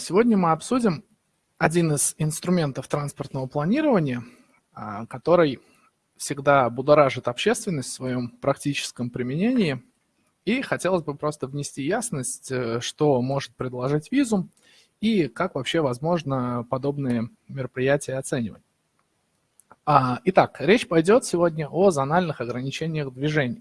Сегодня мы обсудим один из инструментов транспортного планирования, а, который всегда будоражит общественность в своем практическом применении. И хотелось бы просто внести ясность, э, что может предложить визум и как вообще возможно подобные мероприятия оценивать. А, итак, речь пойдет сегодня о зональных ограничениях движения.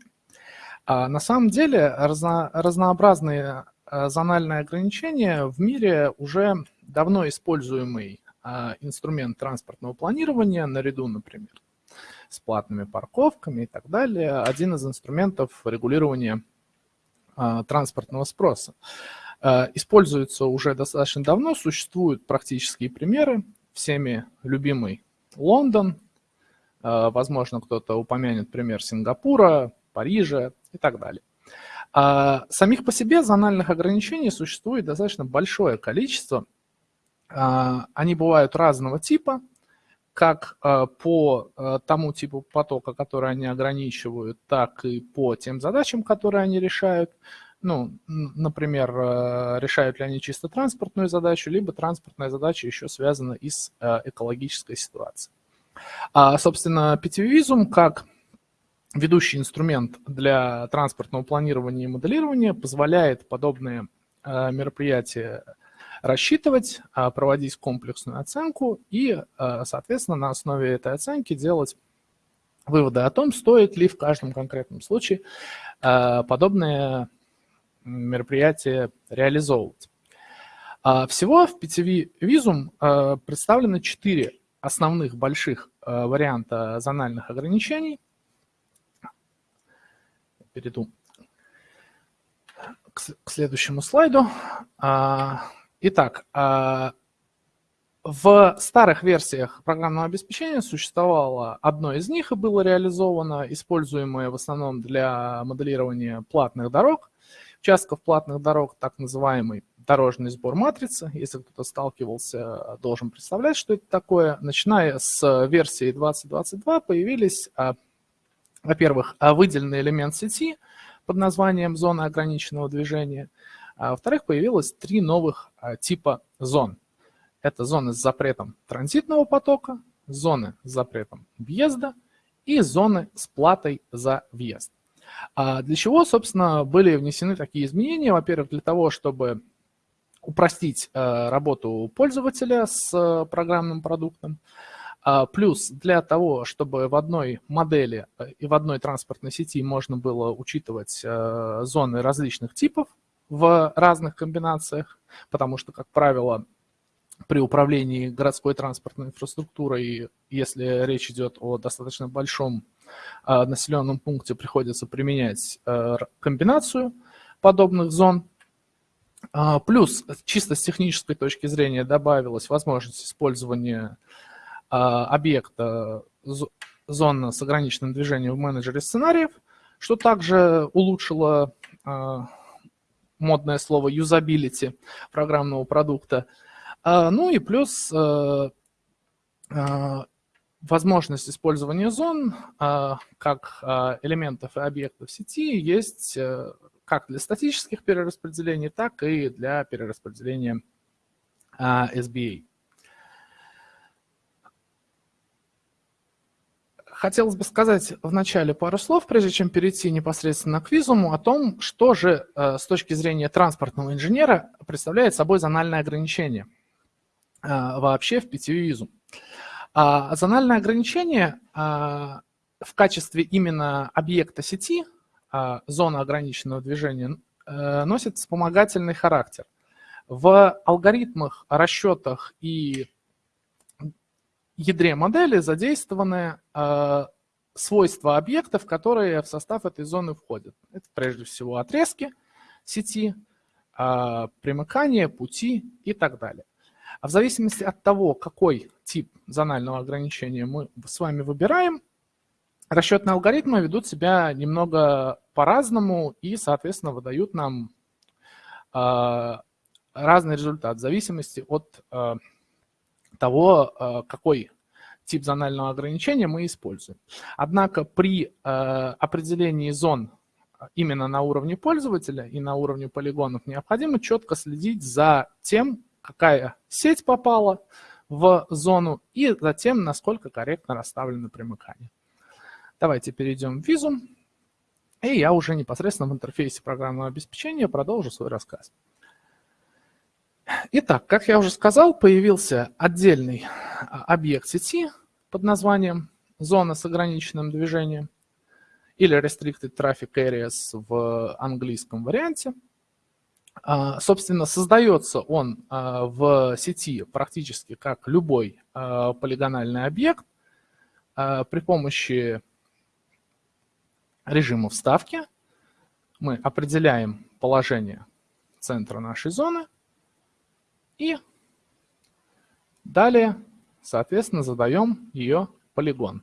А, на самом деле разно, разнообразные а, зональные ограничения в мире уже давно используемый инструмент транспортного планирования, наряду, например, с платными парковками и так далее, один из инструментов регулирования транспортного спроса. Используется уже достаточно давно, существуют практические примеры, всеми любимый Лондон, возможно, кто-то упомянет пример Сингапура, Парижа и так далее. А самих по себе зональных ограничений существует достаточно большое количество. А, они бывают разного типа, как а, по а, тому типу потока, который они ограничивают, так и по тем задачам, которые они решают. Ну, например, решают ли они чисто транспортную задачу, либо транспортная задача еще связана и с экологической ситуацией. А, собственно, питевизум как ведущий инструмент для транспортного планирования и моделирования позволяет подобные э, мероприятия рассчитывать, э, проводить комплексную оценку и, э, соответственно, на основе этой оценки делать выводы о том, стоит ли в каждом конкретном случае подобные мероприятия реализовывать. А всего в PTV Visum представлено четыре основных больших варианта зональных ограничений – перейду к, следующему слайду. А, итак, а, в старых версиях программного обеспечения существовало одно из них и было реализовано, используемое в основном для моделирования платных дорог, участков платных дорог, так называемый дорожный сбор матрицы. Если кто-то сталкивался, должен представлять, что это такое. Начиная с версии 2022 появились а, во-первых, выделенный элемент сети под названием зона ограниченного движения. А во-вторых, появилось три новых а, типа зон. Это зоны с запретом транзитного потока, зоны с запретом въезда и зоны с платой за въезд. А для чего, собственно, были внесены такие изменения? Во-первых, для того, чтобы упростить э, работу пользователя с э, программным продуктом. А, плюс для того, чтобы в одной модели э, и в одной транспортной сети можно было учитывать э, зоны различных типов в разных комбинациях, потому что, как правило, при управлении городской транспортной инфраструктурой, если речь идет о достаточно большом э, населенном пункте, приходится применять комбинацию подобных зон. А, плюс, чисто с технической точки зрения, добавилась возможность использования объекта зона с ограниченным движением в менеджере сценариев, что также улучшило а, модное слово юзабилити программного продукта. А, ну и плюс возможность использования зон как элементов и объектов сети есть как для статических перераспределений, так и для перераспределения SBA. Хотелось бы сказать вначале пару слов, прежде чем перейти непосредственно к визуму, о том, что же э, с точки зрения транспортного инженера представляет собой зональное ограничение э, вообще в питьеве визум. А зональное ограничение э, в качестве именно объекта сети, зона ограниченного движения, носит вспомогательный характер. В алгоритмах, расчетах и ядре модели задействованы э, свойства объектов, которые в состав этой зоны входят. Это прежде всего отрезки сети, э, примыкания, пути и так далее. А в зависимости от того, какой тип зонального ограничения мы с вами выбираем, расчетные алгоритмы ведут себя немного по-разному и, соответственно, выдают нам э, разный результат в зависимости от э, того, э, какой тип зонального ограничения мы используем. Однако при э, определении зон именно на уровне пользователя и на уровне полигонов необходимо четко следить за тем, какая сеть попала в зону и затем, насколько корректно расставлены примыкания. Давайте перейдем в визу, и я уже непосредственно в интерфейсе программного обеспечения продолжу свой рассказ. Итак, как я уже сказал, появился отдельный а, объект сети под названием «Зона с ограниченным движением» или Restricted Traffic Areas в английском варианте. А, собственно, создается он а, в сети практически как любой полигональный объект при помощи режима вставки. Мы определяем положение центра нашей зоны – и далее, соответственно, задаем ее полигон.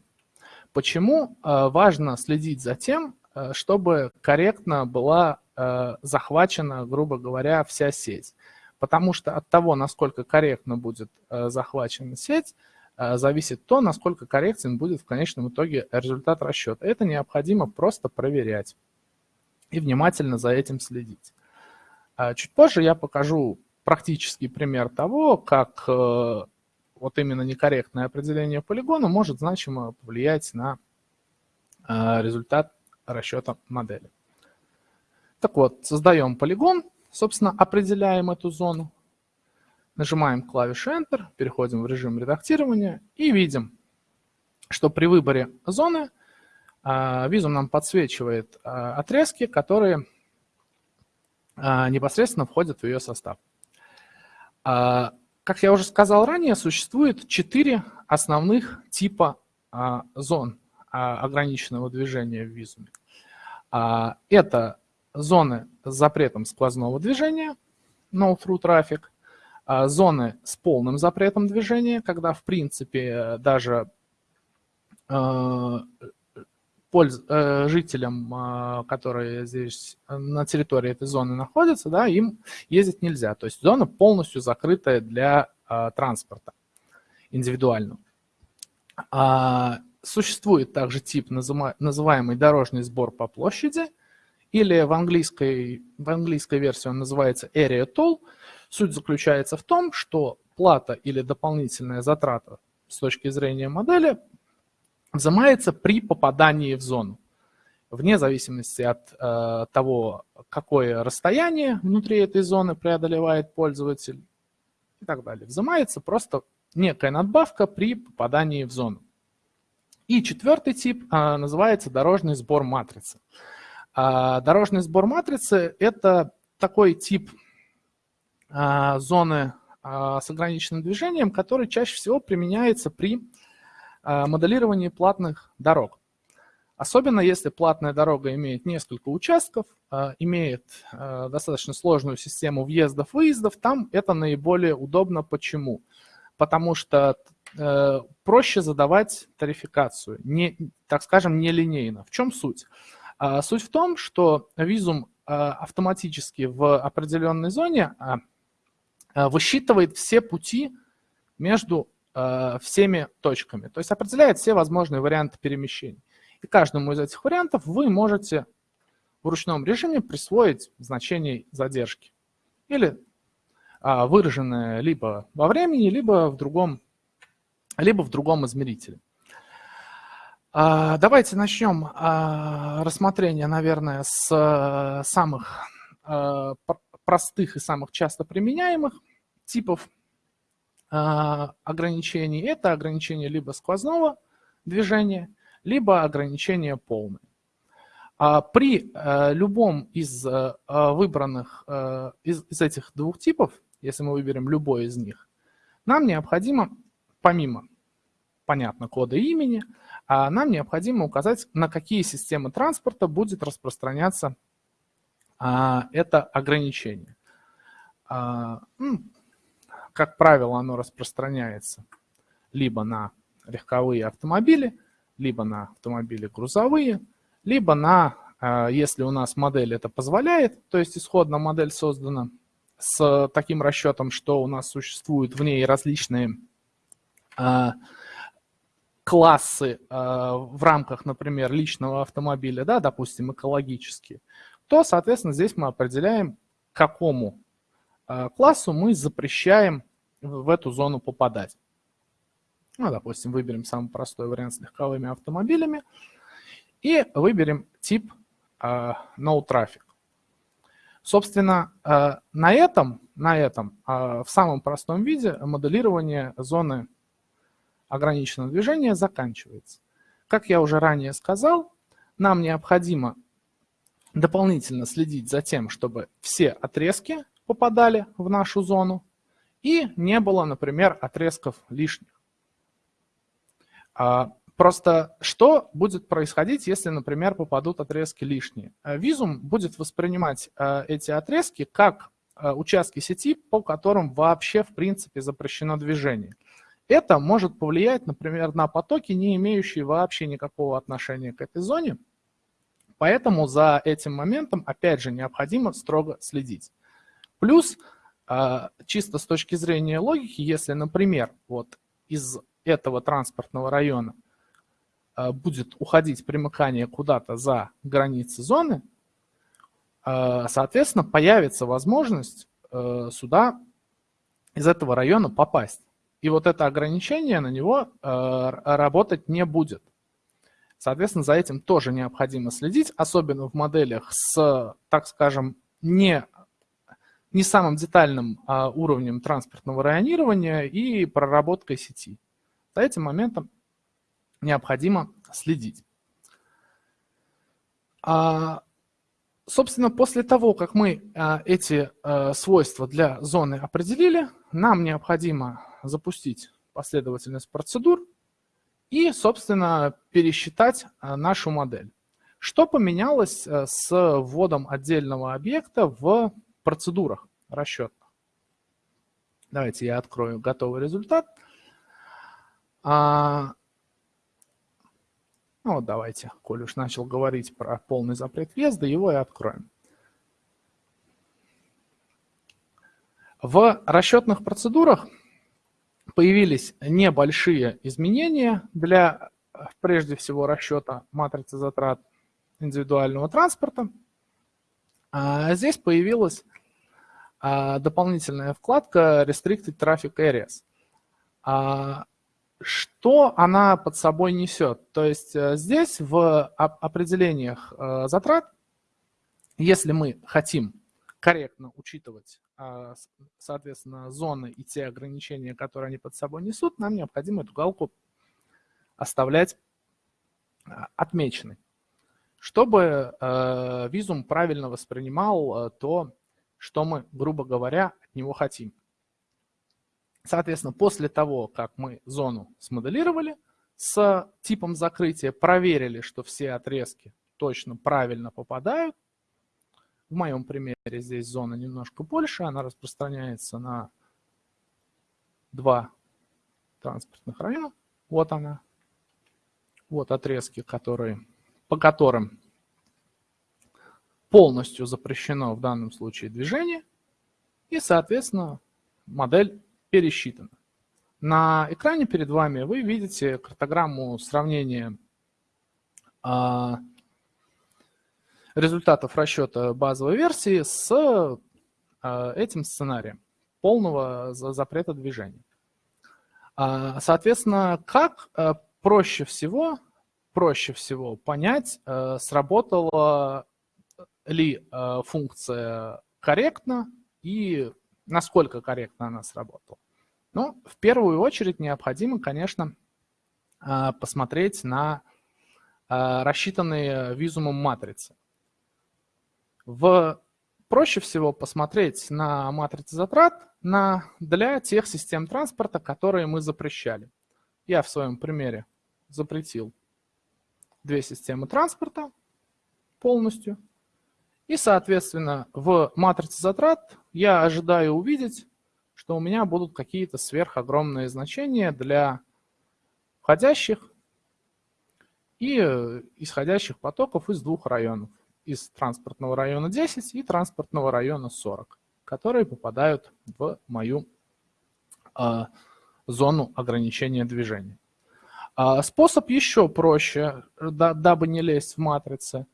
Почему э, важно следить за тем, э, чтобы корректно была э, захвачена, грубо говоря, вся сеть? Потому что от того, насколько корректно будет захвачена сеть, зависит то, насколько корректен будет в конечном итоге результат расчета. Это необходимо просто проверять и внимательно за этим следить. Чуть позже я покажу практический пример того, как э, вот именно некорректное определение полигона может значимо повлиять на э, результат расчета модели. Так вот, создаем полигон, собственно, определяем эту зону, нажимаем клавишу Enter, переходим в режим редактирования и видим, что при выборе зоны э, визум нам подсвечивает отрезки, которые непосредственно входят в ее состав. А, как я уже сказал ранее, существует четыре основных типа а, зон а, ограниченного движения в визуме. Это зоны с запретом сквозного движения, no-through traffic, зоны с полным запретом движения, когда в принципе даже польз, э, жителям, э, которые здесь э, на территории этой зоны находятся, да, им ездить нельзя. То есть зона полностью закрытая для э, транспорта индивидуального. А, существует также тип, называемый дорожный сбор по площади, или в английской, в английской версии он называется Area Toll. Суть заключается в том, что плата или дополнительная затрата с точки зрения модели взимается при попадании в зону. Вне зависимости от э, того, какое расстояние внутри этой зоны преодолевает пользователь и так далее. Взимается просто некая надбавка при попадании в зону. И четвертый тип э, называется дорожный сбор матрицы. Э, дорожный сбор матрицы – это такой тип э, зоны э, с ограниченным движением, который чаще всего применяется при моделирование платных дорог. Особенно если платная дорога имеет несколько участков, э, имеет э, достаточно сложную систему въездов-выездов, там это наиболее удобно. Почему? Потому что проще задавать тарификацию, не, так скажем, нелинейно. В чем суть? Суть в том, что визум автоматически в определенной зоне высчитывает все пути между Э, всеми точками. То есть определяет все возможные варианты перемещений. И каждому из этих вариантов вы можете в ручном режиме присвоить значение задержки. Или а, выраженное либо во времени, либо в другом, либо в другом измерителе. А, давайте начнем а, рассмотрение, наверное, с а, самых а, простых и самых часто применяемых типов ограничений. Это ограничение либо сквозного движения, либо ограничение полное. А при э, любом из э, выбранных, э, из, этих двух типов, если мы выберем любой из них, нам необходимо, помимо, понятно, кода имени, а нам необходимо указать, на какие системы транспорта будет распространяться это ограничение. Как правило, оно распространяется либо на легковые автомобили, либо на автомобили грузовые, либо на, э, если у нас модель это позволяет, то есть исходно модель создана с таким расчетом, что у нас существуют в ней различные э, классы э, в рамках, например, личного автомобиля, да, допустим, экологические, то, соответственно, здесь мы определяем, какому классу мы запрещаем в эту зону попадать. Ну, допустим, выберем самый простой вариант с легковыми автомобилями и выберем тип no traffic. Собственно, на этом, на этом в самом простом виде моделирование зоны ограниченного движения заканчивается. Как я уже ранее сказал, нам необходимо дополнительно следить за тем, чтобы все отрезки попадали в нашу зону и не было, например, отрезков лишних. А, просто что будет происходить, если, например, попадут отрезки лишние? А, визум будет воспринимать а, эти отрезки как участки сети, по которым вообще в принципе запрещено движение. Это может повлиять, например, на потоки, не имеющие вообще никакого отношения к этой зоне. Поэтому за этим моментом, опять же, необходимо строго следить. Плюс, а, чисто с точки зрения логики, если, например, вот из этого транспортного района а, будет уходить примыкание куда-то за границы зоны, а, соответственно, появится возможность сюда из этого района попасть. И вот это ограничение на него э, работать не будет. Соответственно, за этим тоже необходимо следить, особенно в моделях с, так скажем, не, не самым детальным а, уровнем транспортного районирования и проработкой сети. За этим моментом необходимо следить. А, собственно, после того, как мы а, эти а, свойства для зоны определили, нам необходимо запустить последовательность процедур и, собственно, пересчитать э, нашу модель. Что поменялось э, с вводом отдельного объекта в процедурах расчетных? Давайте я открою готовый результат. А, ну вот давайте, коль уж начал говорить про полный запрет въезда, его и откроем. В расчетных процедурах появились небольшие изменения для, прежде всего, расчета матрицы затрат индивидуального транспорта. А здесь появилась а, дополнительная вкладка Restricted Traffic Areas. А, что она под собой несет? То есть э, здесь в определениях э, затрат, если мы хотим корректно учитывать соответственно, зоны и те ограничения, которые они под собой несут, нам необходимо эту галку оставлять отмеченной, чтобы э, визум правильно воспринимал э, то, что мы, грубо говоря, от него хотим. Соответственно, после того, как мы зону смоделировали с типом закрытия, проверили, что все отрезки точно правильно попадают, в моем примере здесь зона немножко больше, она распространяется на два транспортных района. Вот она. Вот отрезки, которые, по которым полностью запрещено в данном случае движение. И, соответственно, модель пересчитана. На экране перед вами вы видите картограмму сравнения а, результатов расчета базовой версии с а, этим сценарием полного запрета движения. А, соответственно, как проще всего, проще всего понять, сработала ли функция корректно и насколько корректно она сработала. Ну, в первую очередь необходимо, конечно, посмотреть на рассчитанные визумом матрицы. В, проще всего посмотреть на матрицы затрат на, для тех систем транспорта, которые мы запрещали. Я в своем примере запретил две системы транспорта полностью. И, соответственно, в матрице затрат я ожидаю увидеть, что у меня будут какие-то сверхогромные значения для входящих и э, исходящих потоков из двух районов из транспортного района 10 и транспортного района 40, которые попадают в мою э, зону ограничения движения. Э, способ еще проще, да, дабы не лезть в матрицы.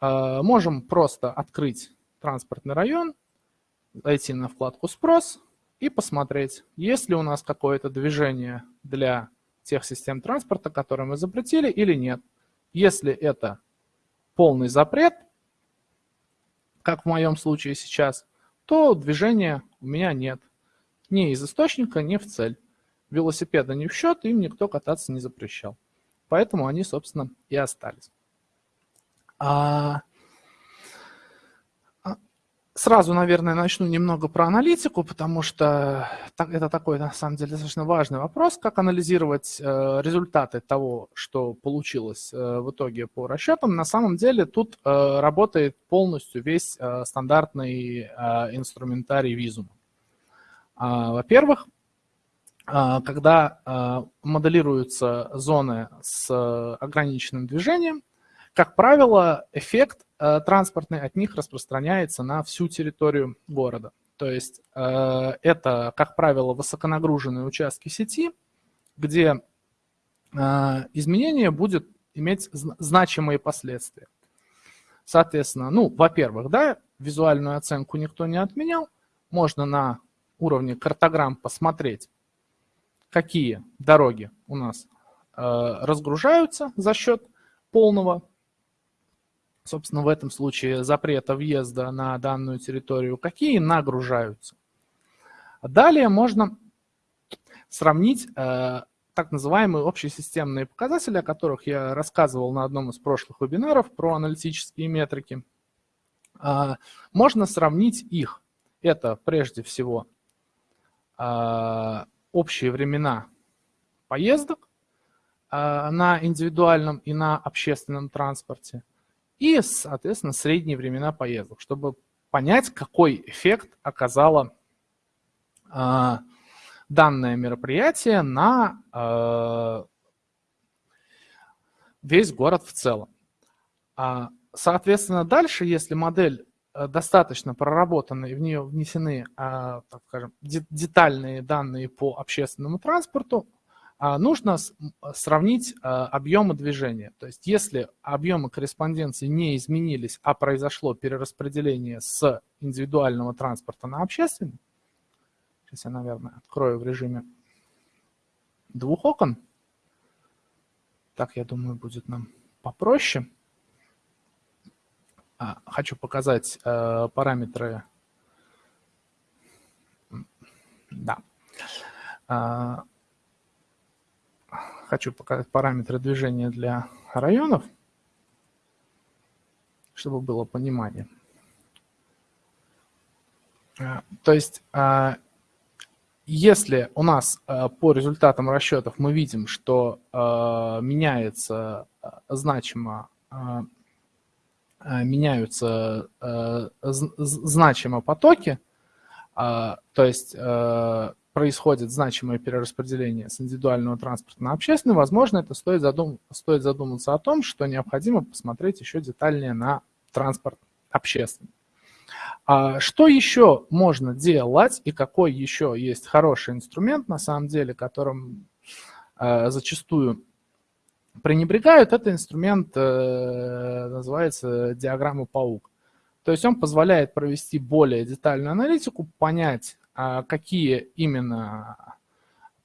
Э, можем просто открыть транспортный район зайти на вкладку «Спрос» и посмотреть, есть ли у нас какое-то движение для тех систем транспорта, которые мы запретили или нет. Если это полный запрет, как в моем случае сейчас, то движения у меня нет. Ни из источника, ни в цель. Велосипеда не в счет, им никто кататься не запрещал. Поэтому они, собственно, и остались. А Сразу, наверное, начну немного про аналитику, потому что это такой, на самом деле, достаточно важный вопрос, как анализировать э, результаты того, что получилось э, в итоге по расчетам. На самом деле тут э, работает полностью весь стандартный инструментарий визума. А, во-первых, когда моделируются зоны с ограниченным движением, как правило, эффект э, транспортный от них распространяется на всю территорию города. То есть это, как правило, высоконагруженные участки сети, где изменение будет иметь значимые последствия. Соответственно, ну, во-первых, да, визуальную оценку никто не отменял. Можно на уровне картограмм посмотреть, какие дороги у нас э, разгружаются за счет полного собственно, в этом случае запрета въезда на данную территорию, какие нагружаются. Далее можно сравнить э, так называемые общесистемные показатели, о которых я рассказывал на одном из прошлых вебинаров про аналитические метрики. Э, можно сравнить их. Это прежде всего общие времена поездок э, на индивидуальном и на общественном транспорте и, соответственно, средние времена поездок, чтобы понять, какой эффект оказало э, данное мероприятие на э, весь город в целом. А, соответственно, дальше, если модель достаточно проработана и в нее внесены, так скажем, детальные данные по общественному транспорту, а, нужно сравнить а, объемы движения. То есть если объемы корреспонденции не изменились, а произошло перераспределение с индивидуального транспорта на общественный, сейчас я, наверное, открою в режиме двух окон, так, я думаю, будет нам попроще. А, хочу показать э, параметры. Да хочу показать параметры движения для районов, чтобы было понимание. А, то есть, а, если у нас а, по результатам расчетов мы видим, что меняется значимо меняются значимо потоки, то есть происходит значимое перераспределение с индивидуального транспорта на общественный, возможно, это стоит, задум... стоит задуматься о том, что необходимо посмотреть еще детальнее на транспорт общественный. А что еще можно делать и какой еще есть хороший инструмент, на самом деле, которым э, зачастую пренебрегают, это инструмент, э, называется диаграмма паук. То есть он позволяет провести более детальную аналитику, понять, а какие именно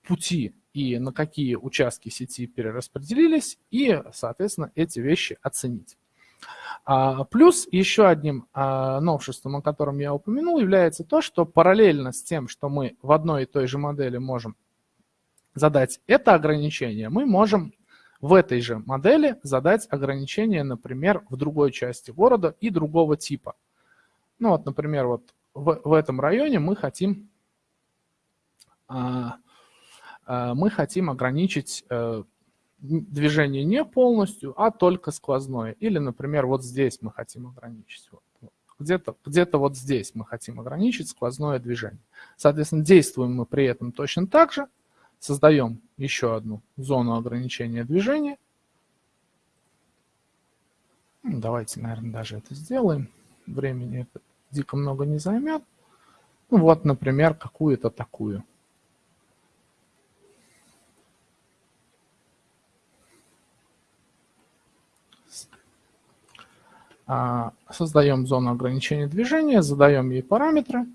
пути и на какие участки сети перераспределились, и, соответственно, эти вещи оценить. А, плюс еще одним а, новшеством, о котором я упомянул, является то, что параллельно с тем, что мы в одной и той же модели можем задать это ограничение, мы можем в этой же модели задать ограничение, например, в другой части города и другого типа. Ну вот, например, вот в, в этом районе мы хотим, а, а, мы хотим ограничить э, движение не полностью, а только сквозное. Или, например, вот здесь мы хотим ограничить. Вот, Где-то где, -то, вот здесь мы хотим ограничить сквозное движение. Соответственно, действуем мы при этом точно так же. Создаем еще одну зону ограничения движения. Ну, давайте, наверное, даже это сделаем. Времени это дико много не займет. Ну вот, например, какую-то такую. А, создаем зону ограничения движения, задаем ей параметры.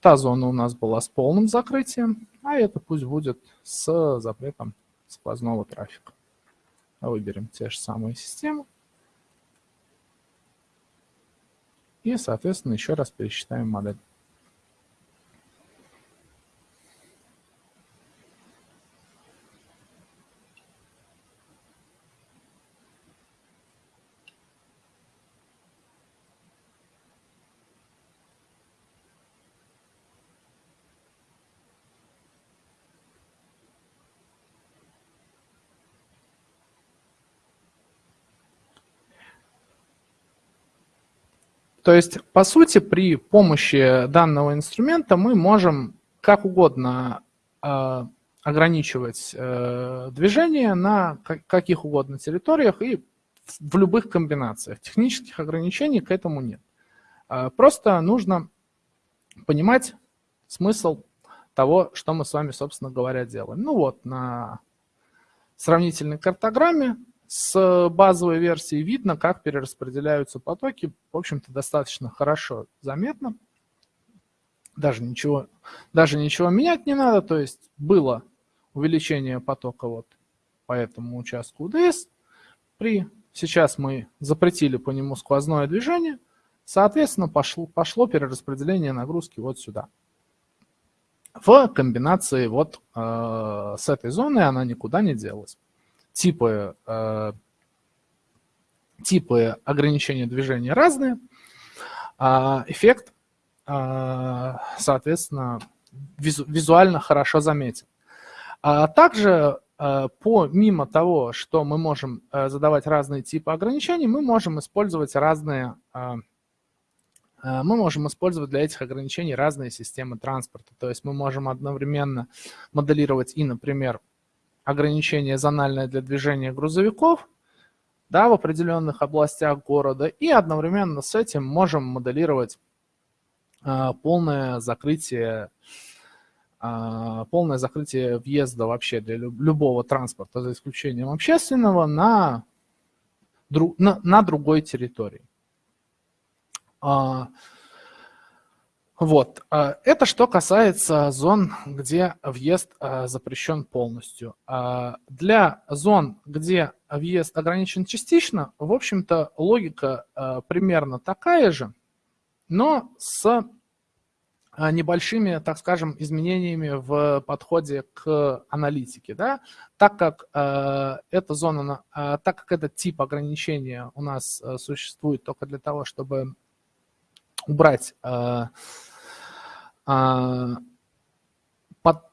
та зона у нас была с полным закрытием, а это пусть будет с запретом сквозного трафика. Выберем те же самые системы. И, соответственно, еще раз пересчитаем модель. То есть, по сути, при помощи данного инструмента мы можем как угодно э, ограничивать э, движение на каких угодно территориях и в любых комбинациях. Технических ограничений к этому нет. Э, просто нужно понимать смысл того, что мы с вами, собственно говоря, делаем. Ну вот, на сравнительной картограмме с базовой версии видно, как перераспределяются потоки. В общем-то, достаточно хорошо заметно. Даже ничего, даже ничего менять не надо. То есть было увеличение потока вот по этому участку УДС. При, сейчас мы запретили по нему сквозное движение. Соответственно, пошло, пошло перераспределение нагрузки вот сюда. В комбинации вот э, с этой зоной она никуда не делась типы, э, типы ограничения движения разные, а эффект, э, соответственно, визу, визуально хорошо заметен. А также э, помимо того, что мы можем э, задавать разные типы ограничений, мы можем использовать разные э, э, мы можем использовать для этих ограничений разные системы транспорта. То есть мы можем одновременно моделировать и, например, ограничение зональное для движения грузовиков да, в определенных областях города, и одновременно с этим можем моделировать э, полное закрытие э, полное закрытие въезда вообще для любого транспорта, за исключением общественного, на, на, на другой территории. Вот. А, это что касается зон, где въезд а, запрещен полностью. А, для зон, где въезд ограничен частично, в общем-то, логика примерно такая же, но с небольшими, так скажем, изменениями в подходе к аналитике. Да? Так как эта зона, так как этот тип ограничения у нас существует только для того, чтобы убрать э, э,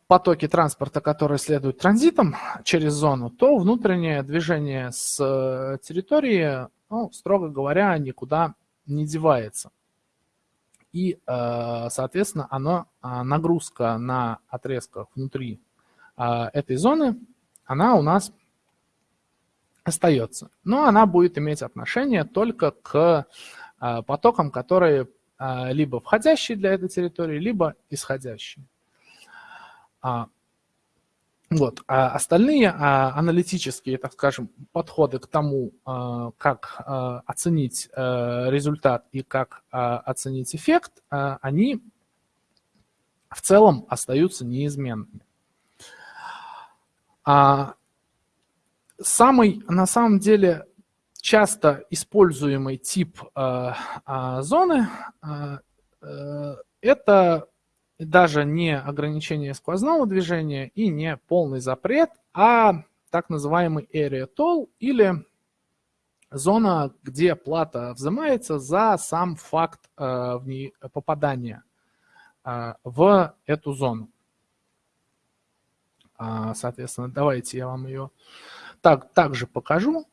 потоки транспорта, которые следуют транзитом через зону, то внутреннее движение с э, территории, ну, строго говоря, никуда не девается. И, э, соответственно, оно, нагрузка на отрезках внутри этой зоны, она у нас остается. Но она будет иметь отношение только к потокам, которые а, либо входящие для этой территории, либо исходящие. А, вот. А остальные а, аналитические, так скажем, подходы к тому, как оценить результат и как оценить эффект, они в целом остаются неизменными. Самый, на самом деле, часто используемый тип э, э, зоны э, это даже не ограничение сквозного движения и не полный запрет, а так называемый area toll или зона, где плата взимается за сам факт э, в ней попадания э, в эту зону. Э, соответственно, давайте я вам ее так, также покажу.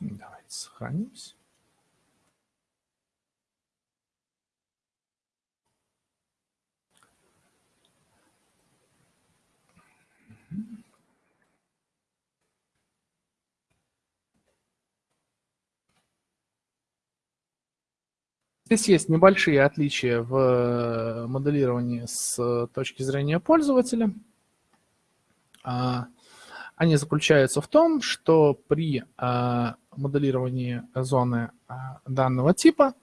Давайте сохранимся. Здесь есть небольшие отличия в э, моделировании с точки зрения пользователя. А, они заключаются в том, что при а, моделировании зоны данного типа,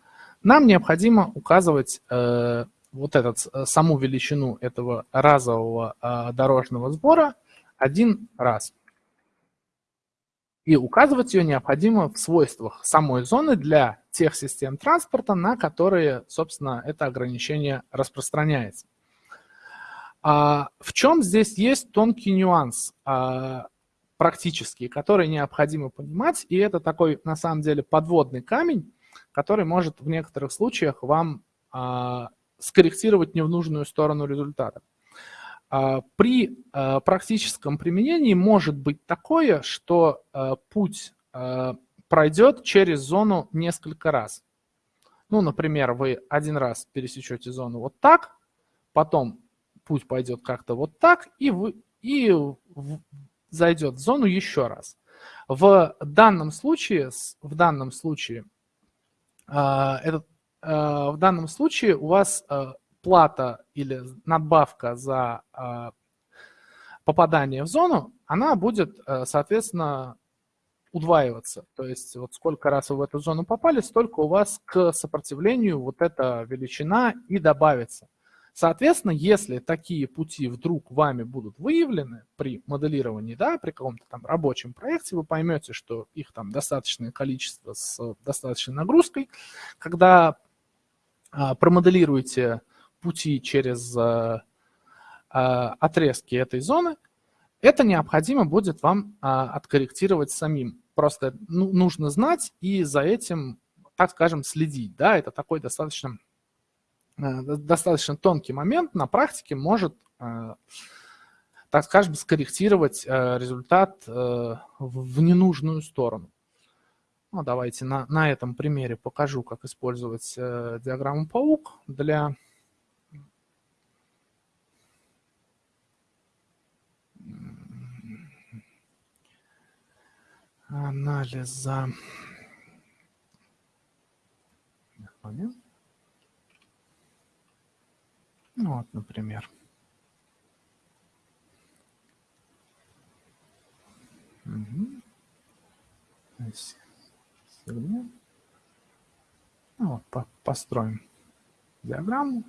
нам необходимо указывать вот этот, саму величину этого разового дорожного сбора один раз. И указывать ее необходимо в свойствах самой зоны для тех систем транспорта, на которые, собственно, это ограничение распространяется. А в чем здесь есть тонкий нюанс а, практический, который необходимо понимать, и это такой, на самом деле, подводный камень, который может в некоторых случаях вам а, скорректировать не в нужную сторону результата. А, при а, практическом применении может быть такое, что а, путь пройдет через зону несколько раз. Ну, например, вы один раз пересечете зону вот так, потом путь пойдет как-то вот так, и, вы, и зайдет в зону еще раз. В данном случае, в данном случае, этот, в данном случае у вас плата или надбавка за а, попадание в зону, она будет, соответственно, удваиваться. То есть вот сколько раз вы в эту зону попали, столько у вас к сопротивлению вот эта величина и добавится. Соответственно, если такие пути вдруг вами будут выявлены при моделировании, да, при каком-то там рабочем проекте, вы поймете, что их там достаточное количество с достаточной нагрузкой. Когда а, промоделируете пути через э, э, отрезки этой зоны, это необходимо будет вам а, откорректировать самим. Просто ну, нужно знать и за этим, так скажем, следить. Да? Это такой достаточно, достаточно тонкий момент. На практике может, так скажем, скорректировать результат в ненужную сторону. Ну, давайте на, на этом примере покажу, как использовать диаграмму паук для анализа. Ну вот, например. Угу. Ну, вот, по построим диаграмму.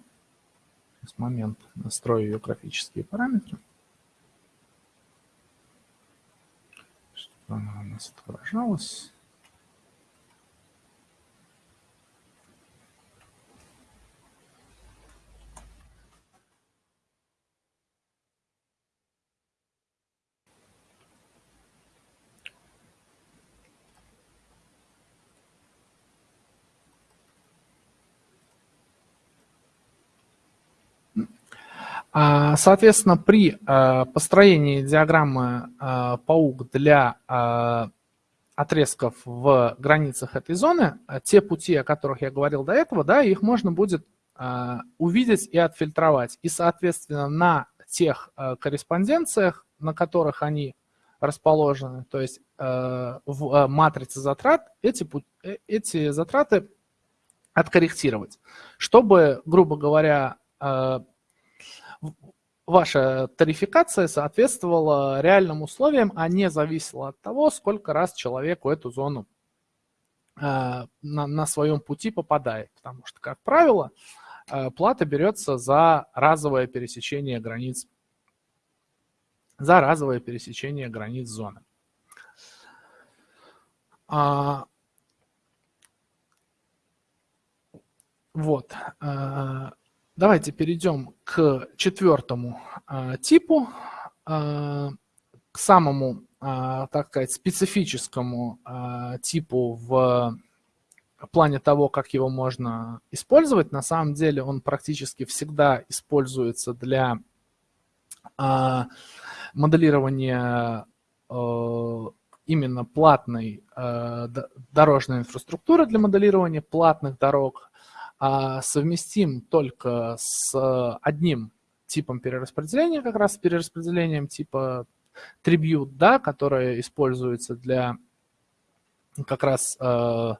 Сейчас момент настрою ее графические параметры. она у нас отображалась. Соответственно, при а, построении диаграммы а, паук для отрезков в границах этой зоны, те пути, о которых я говорил до этого, да, их можно будет увидеть и отфильтровать. И, соответственно, на тех корреспонденциях, на которых они расположены, то есть в матрице затрат, эти, э, эти затраты откорректировать, чтобы, грубо говоря, ваша тарификация соответствовала реальным условиям, а не зависела от того, сколько раз человеку эту зону э, на, на своем пути попадает. Потому что, как правило, э, плата берется за разовое пересечение границ, за разовое пересечение границ зоны. А, вот. Давайте перейдем к четвертому а, типу, а, к самому, а, так сказать, специфическому а, типу в плане того, как его можно использовать. На самом деле он практически всегда используется для а, моделирования а, именно платной а, дорожной инфраструктуры для моделирования платных дорог, совместим только с одним типом перераспределения, как раз с перераспределением типа tribute, да, которое используется для как раз э,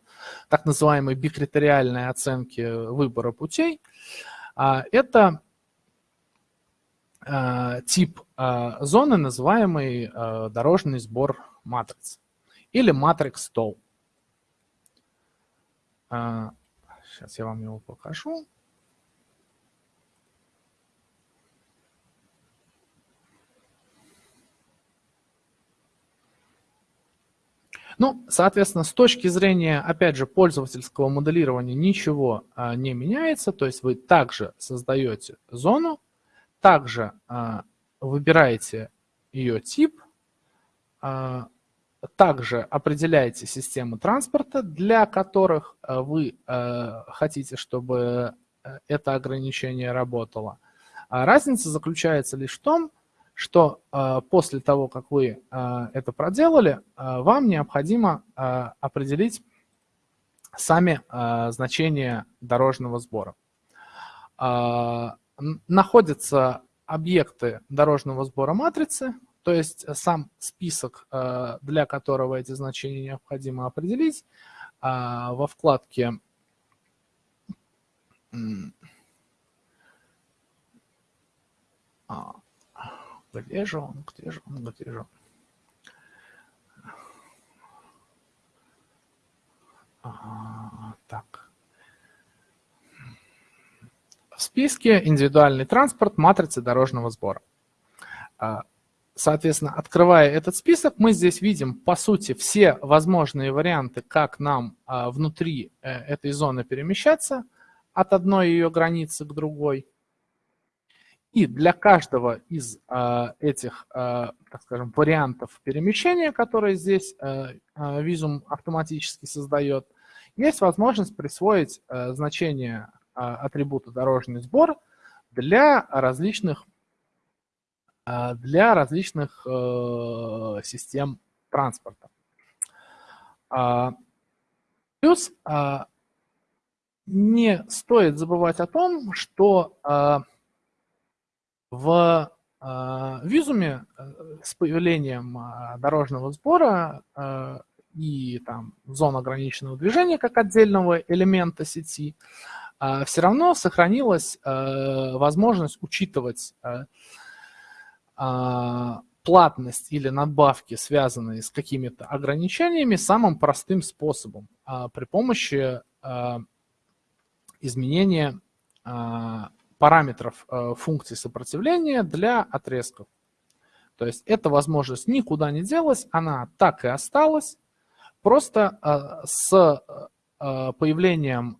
так называемой бикритериальной оценки выбора путей. А это э, тип э, зоны, называемый э, дорожный сбор матриц или матрикс стол. Сейчас я вам его покажу. Ну, соответственно, с точки зрения, опять же, пользовательского моделирования ничего а, не меняется. То есть вы также создаете зону, также а, выбираете ее тип, а, также определяете систему транспорта, для которых а, вы а, хотите, чтобы э, это ограничение работало. А разница заключается лишь в том, что э, после того, как вы э, это проделали, э, вам необходимо э, определить сами э, значения дорожного сбора. Э, находятся объекты дорожного сбора матрицы, то есть сам список, э, для которого эти значения необходимо определить, э, во вкладке а, где же он? Где же он? Где же он? А, так. В списке индивидуальный транспорт, матрицы дорожного сбора. А, соответственно, открывая этот список, мы здесь видим, по сути, все возможные варианты, как нам а, внутри э, этой зоны перемещаться от одной ее границы к другой. И для каждого из э, этих, э, так скажем, вариантов перемещения, которые здесь э, Visum автоматически создает, есть возможность присвоить э, значение атрибута дорожный сбор для различных, для различных э, систем транспорта. Э, плюс э, не стоит забывать о том, что в а, визуме э, с появлением а, дорожного сбора и там зон ограниченного движения как отдельного элемента сети, а, все равно сохранилась э, возможность учитывать платность или надбавки, связанные с какими-то ограничениями, самым простым способом при помощи изменения параметров э, функции сопротивления для отрезков. То есть эта возможность никуда не делась, она так и осталась. Просто э, с э, появлением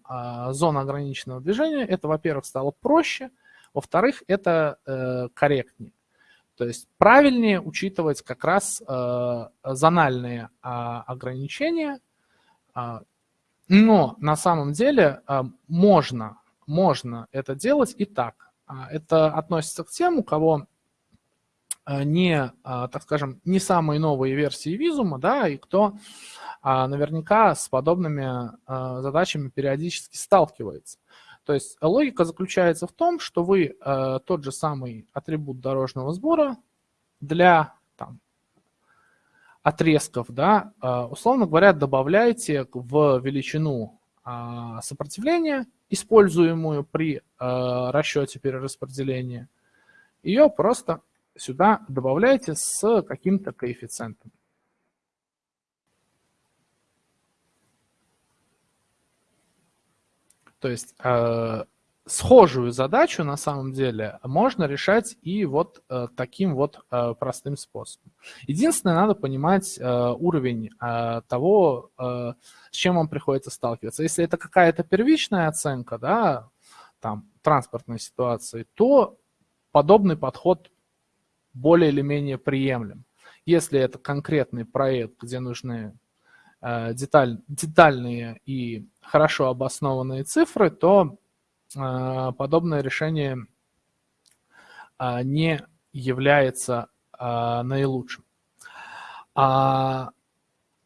зон ограниченного движения это, во-первых, стало проще, во-вторых, это корректнее. То есть правильнее учитывать как раз зональные ограничения, но на самом деле можно можно это делать и так. А, это относится к тем, у кого а, не, так скажем, не самые новые версии визума, да, и кто наверняка с подобными задачами периодически сталкивается. То есть логика заключается в том, что вы тот же самый атрибут дорожного сбора для там, отрезков, да, условно говоря, добавляете в величину сопротивления используемую при э, расчете перераспределения, ее просто сюда добавляете с каким-то коэффициентом. То есть э, схожую задачу на самом деле можно решать и вот э, таким вот э, простым способом. Единственное, надо понимать э, уровень э, того, э, с чем вам приходится сталкиваться. Если это какая-то первичная оценка, да, там, транспортной ситуации, то подобный подход более или менее приемлем. Если это конкретный проект, где нужны деталь, детальные и хорошо обоснованные цифры, то а, подобное решение а, не является а, наилучшим.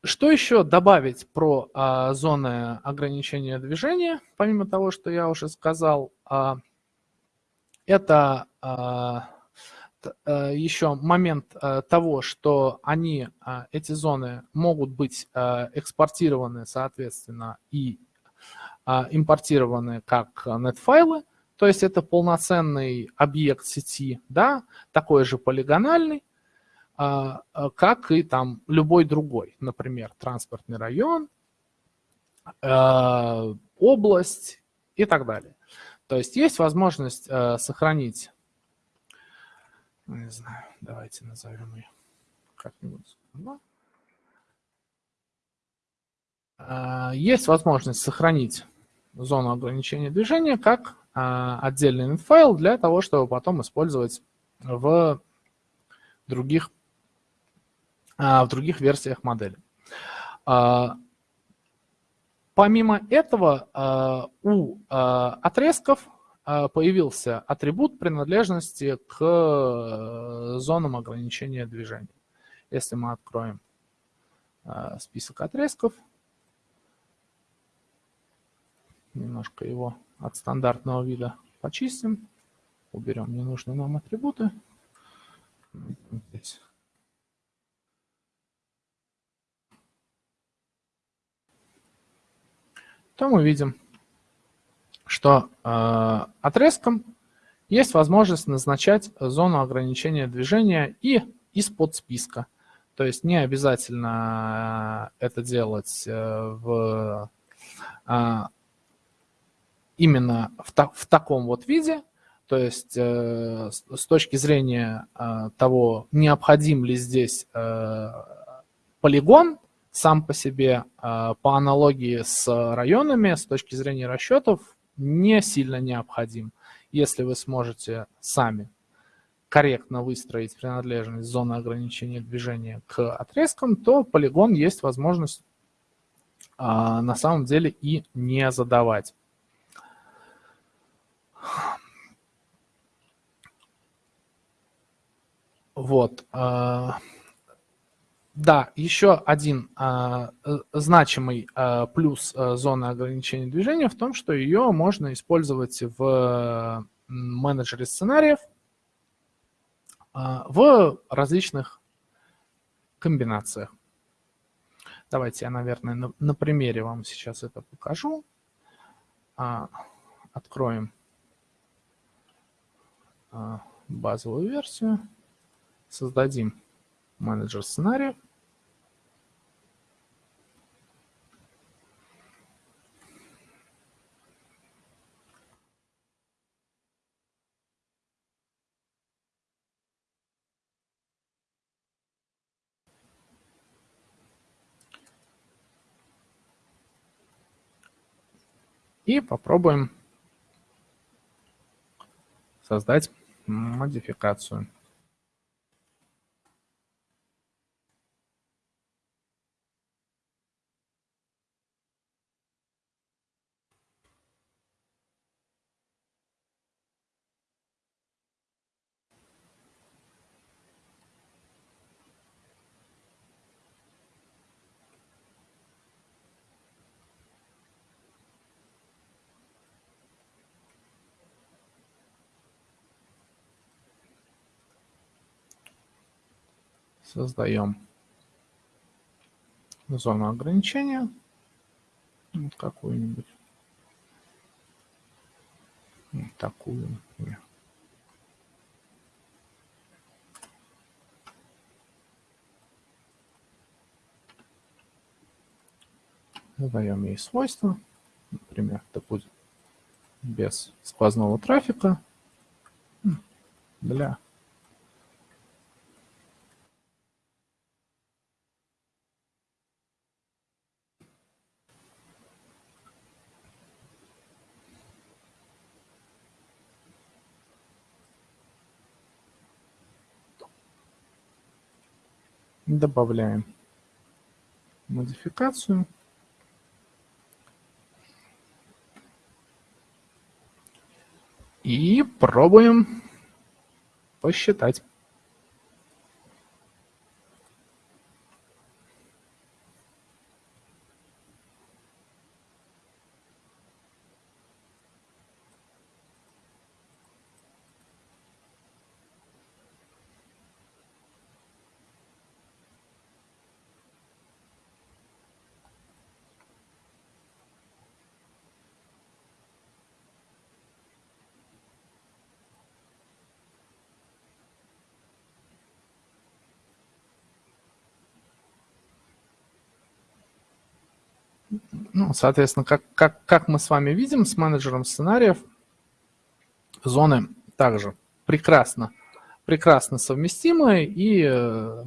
Что еще добавить про зоны ограничения движения, помимо того, что я уже сказал? Это еще момент того, что они, эти зоны могут быть экспортированы, соответственно, и импортированы как net-файлы, то есть это полноценный объект сети, да, такой же полигональный, как и там любой другой, например, транспортный район, э, область и так далее. То есть есть возможность э, сохранить, не знаю, давайте назовем ее как-нибудь. Э, есть возможность сохранить зону ограничения движения как э, отдельный файл для того, чтобы потом использовать в других, э, в других версиях модели. Помимо этого, у отрезков появился атрибут принадлежности к зонам ограничения движения. Если мы откроем список отрезков, немножко его от стандартного вида почистим, уберем ненужные нам атрибуты. То мы видим, что э, отрезком есть возможность назначать зону ограничения движения и из-под списка. То есть не обязательно э, это делать э, в, э, именно в, та, в таком вот виде, то есть с точки зрения того, необходим ли здесь полигон, сам по себе по аналогии с районами с точки зрения расчетов не сильно необходим. Если вы сможете сами корректно выстроить принадлежность зоны ограничения движения к отрезкам, то полигон есть возможность а, на самом деле и не задавать. Вот. А, да, еще один а, э, значимый а, плюс а, зоны ограничения движения в том, что ее можно использовать в менеджере сценариев а, в различных комбинациях. Давайте я, наверное, на, на примере вам сейчас это покажу. А, откроем а, базовую версию, создадим менеджер сценариев. И попробуем создать модификацию. Создаем зону ограничения. Вот какую-нибудь. Вот такую, например. Задаем ей свойства. Например, это будет без сквозного трафика для Добавляем модификацию. И пробуем посчитать. Соответственно, как, как, как мы с вами видим, с менеджером сценариев зоны также прекрасно, прекрасно совместимы и э,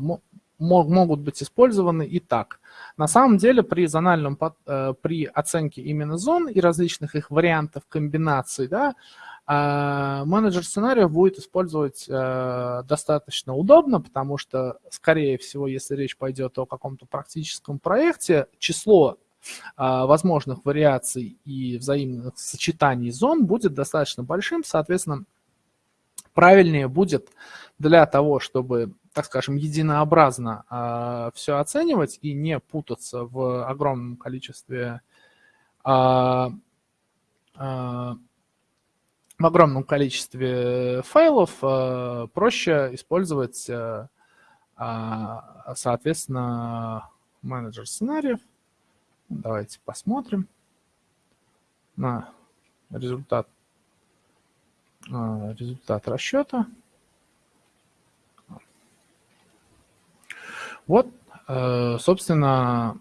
могут быть использованы и так. На самом деле при зональном, э, при оценке именно зон и различных их вариантов комбинаций, да, а, менеджер сценариев будет использовать э, достаточно удобно, потому что, скорее всего, если речь пойдет о каком-то практическом проекте, число возможных вариаций и взаимных сочетаний зон будет достаточно большим, соответственно, правильнее будет для того, чтобы, так скажем, единообразно э, все оценивать и не путаться в огромном количестве э, в огромном количестве файлов проще использовать, соответственно, менеджер сценариев. Давайте посмотрим на результат, результат расчета. Вот, собственно,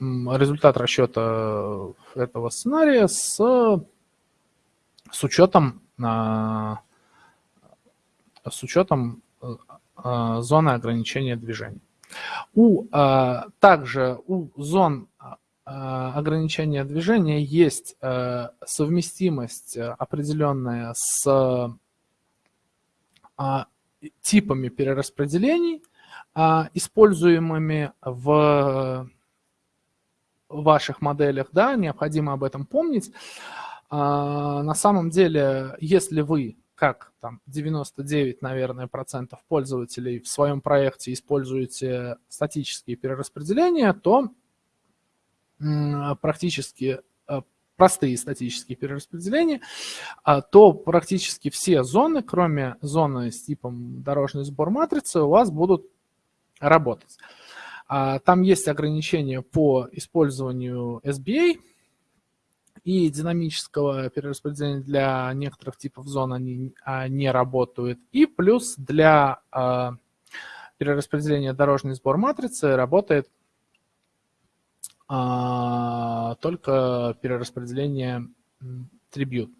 результат расчета этого сценария с с учетом, а, с учетом а, зоны ограничения движения. У, а, также у зон ограничения движения есть совместимость определенная с типами перераспределений, используемыми в ваших моделях, да, необходимо об этом помнить. А, на самом деле, если вы, как там 99, наверное, процентов пользователей в своем проекте используете статические перераспределения, то практически а, простые статические перераспределения, а, то практически все зоны, кроме зоны с типом дорожный сбор матрицы, у вас будут работать. Там есть ограничения по использованию SBA, и динамического перераспределения для некоторых типов зон они а, не работают. И плюс для а, перераспределения дорожный сбор матрицы работает а, только перераспределение трибют.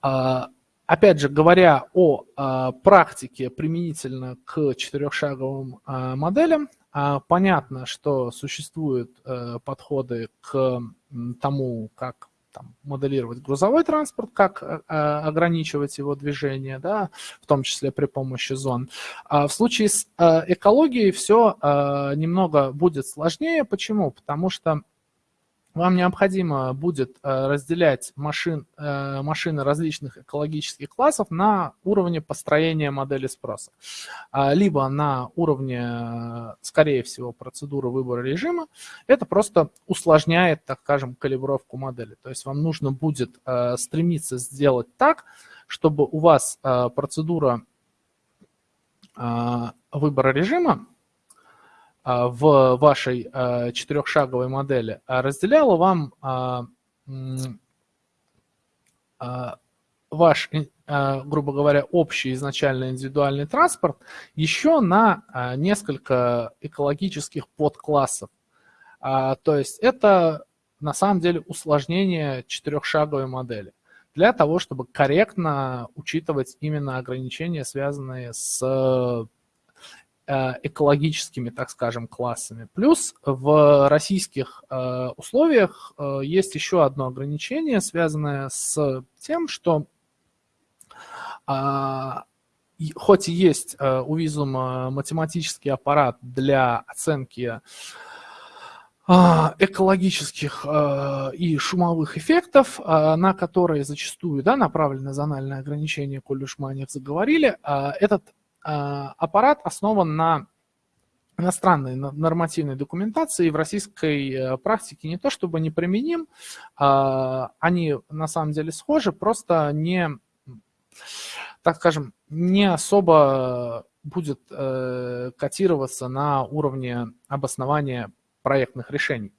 Опять же, говоря о практике применительно к четырехшаговым моделям, а, понятно, что существуют э, подходы к тому, как там, моделировать грузовой транспорт, как э, ограничивать его движение, да, в том числе при помощи зон. А в случае с э, экологией все немного будет сложнее. Почему? Потому что вам необходимо будет э, разделять машин, э, машины различных экологических классов на уровне построения модели спроса. А, либо на уровне, скорее всего, процедуры выбора режима. Это просто усложняет, так скажем, калибровку модели. То есть вам нужно будет э, стремиться сделать так, чтобы у вас процедура выбора режима в вашей а, четырехшаговой модели а, разделяла вам ваш, грубо говоря, общий изначально индивидуальный транспорт еще на несколько экологических подклассов. То есть это на самом деле усложнение четырехшаговой модели для того, чтобы корректно учитывать именно ограничения, связанные с экологическими, так скажем, классами. Плюс в российских э, условиях э, есть еще одно ограничение, связанное с тем, что а, хоть и есть у Визума математический аппарат для оценки а, экологических и шумовых эффектов, на которые зачастую да, направлены зональные ограничения, коль уж мы о них заговорили, этот аппарат основан на иностранной нормативной документации в российской э, практике не то чтобы не применим, а, они на самом деле схожи, просто не, так скажем, не особо будет э, котироваться на уровне обоснования проектных решений.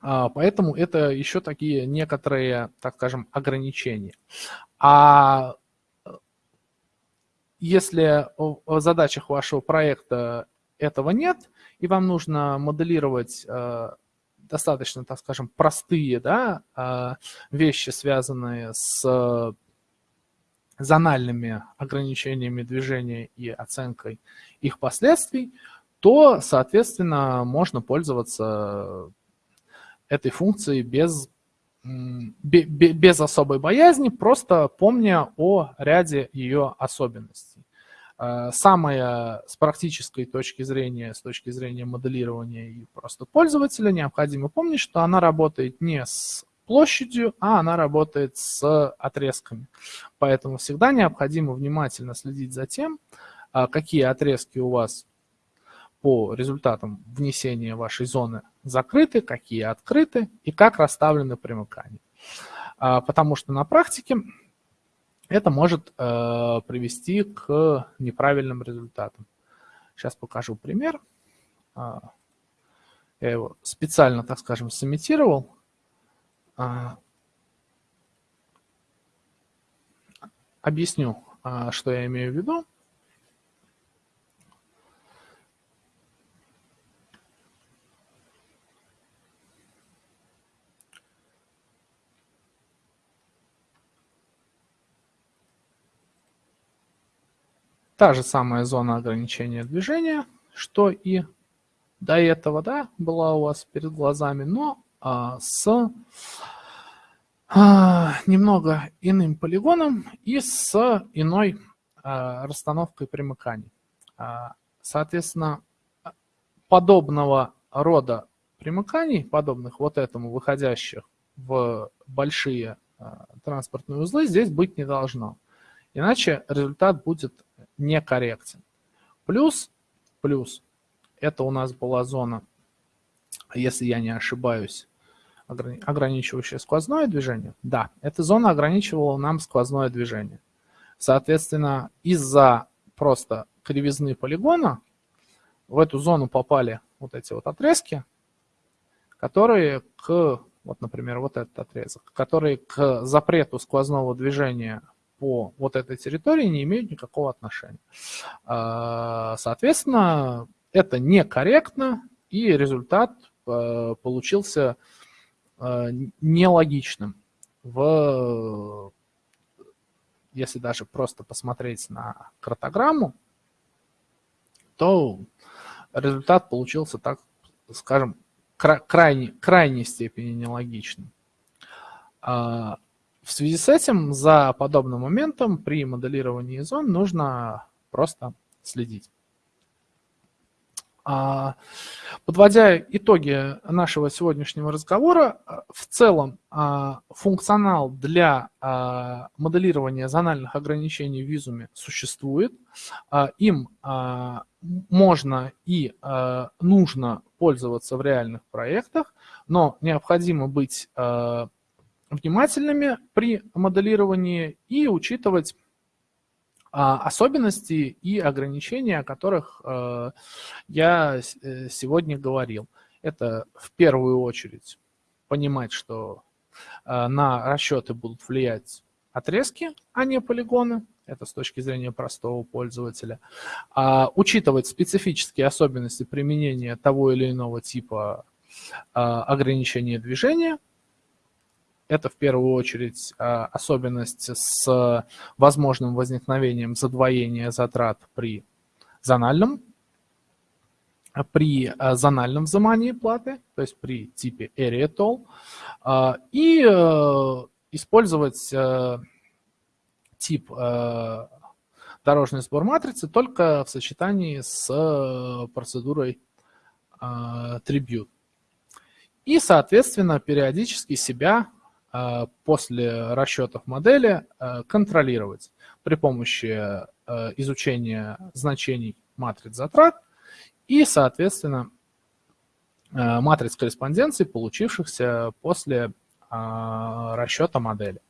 А, поэтому это еще такие некоторые, так скажем, ограничения. А если в задачах вашего проекта этого нет, и вам нужно моделировать э, достаточно, так скажем, простые да, а, вещи, связанные с зональными ограничениями движения и оценкой их последствий, то, соответственно, можно пользоваться этой функцией без, без особой боязни, просто помня о ряде ее особенностей. А, самое с практической точки зрения, с точки зрения моделирования и просто пользователя, необходимо помнить, что она работает не с площадью, а она работает с отрезками. Поэтому всегда необходимо внимательно следить за тем, а, какие отрезки у вас по результатам внесения вашей зоны закрыты, какие открыты и как расставлены примыкания. А, потому что на практике это может э, привести к неправильным результатам. Сейчас покажу пример. А, я его специально, так скажем, сымитировал. А, объясню, а, что я имею в виду. Та же самая зона ограничения движения, что и до этого, да, была у вас перед глазами, но а, с а, немного иным полигоном и с иной а, расстановкой примыканий. А, соответственно, подобного рода примыканий, подобных вот этому, выходящих в большие а, транспортные узлы, здесь быть не должно. Иначе результат будет некорректен. Плюс, плюс, это у нас была зона, если я не ошибаюсь, ограничивающая сквозное движение. Да, эта зона ограничивала нам сквозное движение. Соответственно, из-за просто кривизны полигона в эту зону попали вот эти вот отрезки, которые к, вот, например, вот этот отрезок, которые к запрету сквозного движения по вот этой территории не имеют никакого отношения. А, соответственно, это некорректно, и результат а, получился а, нелогичным. В, если даже просто посмотреть на картограмму, то результат получился, так скажем, крайне, крайней степени нелогичным. В связи с этим за подобным моментом при моделировании зон нужно просто следить. А, подводя итоги нашего сегодняшнего разговора, в целом а, функционал для а, моделирования зональных ограничений в визуме существует. Им можно и нужно пользоваться в реальных проектах, но необходимо быть внимательными при моделировании и учитывать а, особенности и ограничения, о которых э, я э, сегодня говорил. Это в первую очередь понимать, что э, на расчеты будут влиять отрезки, а не полигоны. Это с точки зрения простого пользователя. А, учитывать специфические особенности применения того или иного типа ограничения движения – это в первую очередь а, особенность с возможным возникновением задвоения затрат при зональном, при а, зональном взимании платы, то есть при типе Area Toll, а, и э, использовать э, тип э, дорожный сбор матрицы только в сочетании с процедурой Tribute. И, соответственно, периодически себя после расчетов модели э, контролировать при помощи э, изучения значений матриц затрат и, соответственно, матриц корреспонденции, получившихся после расчета модели.